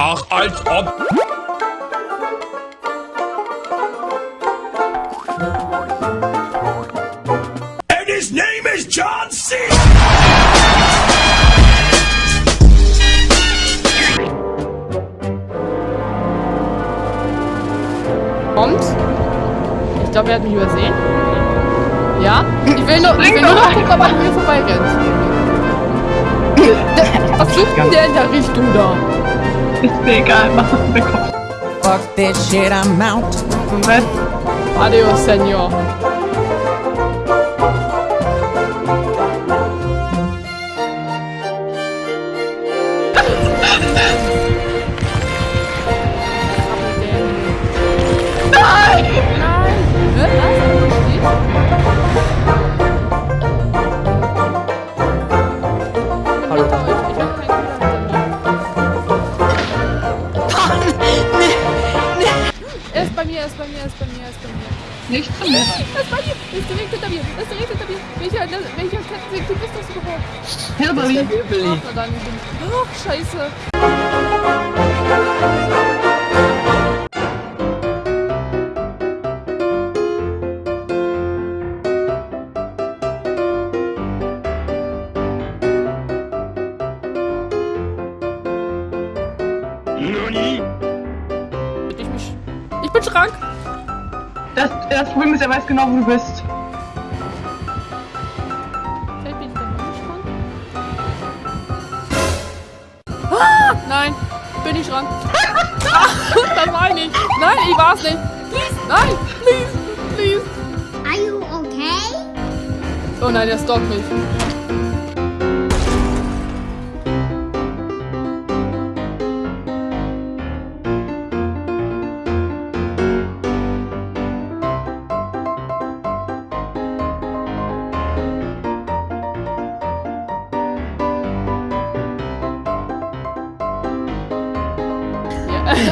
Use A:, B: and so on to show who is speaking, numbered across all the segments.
A: Ach, als ob... And name is John C. Kommt? Ich glaube, er hat mich übersehen. Ja? Ich will nur, ich will nur noch gucken, ob er an mir vorbeirennt. Was sucht denn der in der Richtung da?
B: this big, the.
C: Fuck this shit, I'm out.
A: Adios, senor. Mir, ist bei mir.
B: Nicht zu mir.
A: Ist bei mir, er ist direkt hinter mir, er ist direkt hinter mir. Welcher, welcher Kettensäge bist das überhaupt?
B: Hillbilly.
A: Ach, verdammt, ich bin... Ach, scheiße. Ich mich... Ich bin Schrank.
B: Das, das Problem ist, er weiß genau, wo du bist.
A: Ah, nein, bin ich Schrank. ah, das war ich nicht. Nein, ich war's nicht. Please, nein, please, please.
D: Are you okay?
A: Oh nein, der stalkt mich.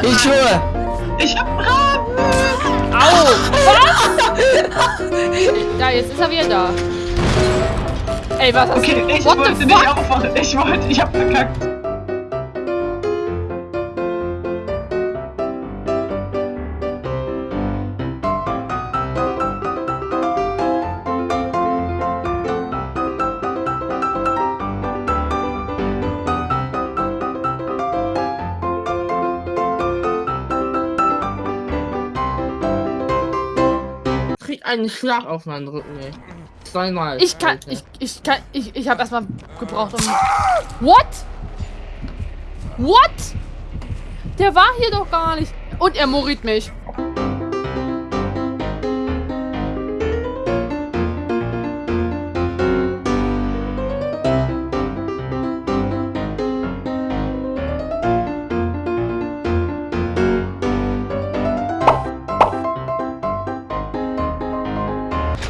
C: Ich schwöre.
B: Ich hab Raben!
A: Au! Was? ja, jetzt ist er wieder da. Ey, was hast
B: Okay,
A: du?
B: ich
A: What
B: wollte nicht aufwachen. Ich wollte, ich hab verkackt.
E: Krieg einen Schlag auf meinen Rücken, ey. Zweimal.
A: Ich kann,
E: Alter.
A: ich, ich kann, ich, ich habe erstmal gebraucht, um. What? What? Der war hier doch gar nicht. Und er moriert mich.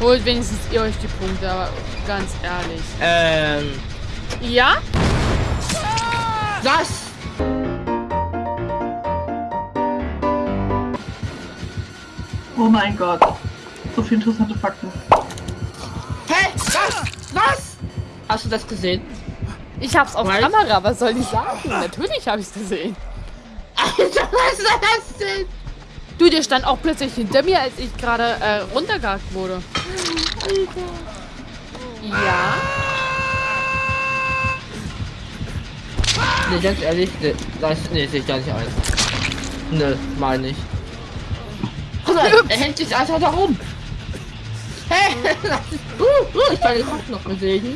A: Holt wenigstens ihr euch die Punkte, aber ganz ehrlich.
E: Ähm.
A: Ja?
E: Was?
B: Oh mein Gott. So viele interessante Fakten.
E: Hä? Was? Was? Hast du das gesehen?
A: Ich hab's auf
E: Was?
A: Kamera, was soll ich sagen? Natürlich habe ich's gesehen.
E: Alter, was ist das denn?
A: Du, der stand auch plötzlich hinter mir, als ich gerade äh, runtergehakt wurde. Ja?
E: Nee, ganz ehrlich, nee, das nee, sehe ich gar nicht ein. Nö, meine ich. Mal, er hängt sich einfach da rum. Ist- Uh, uh, ich kann den Kopf noch bewegen.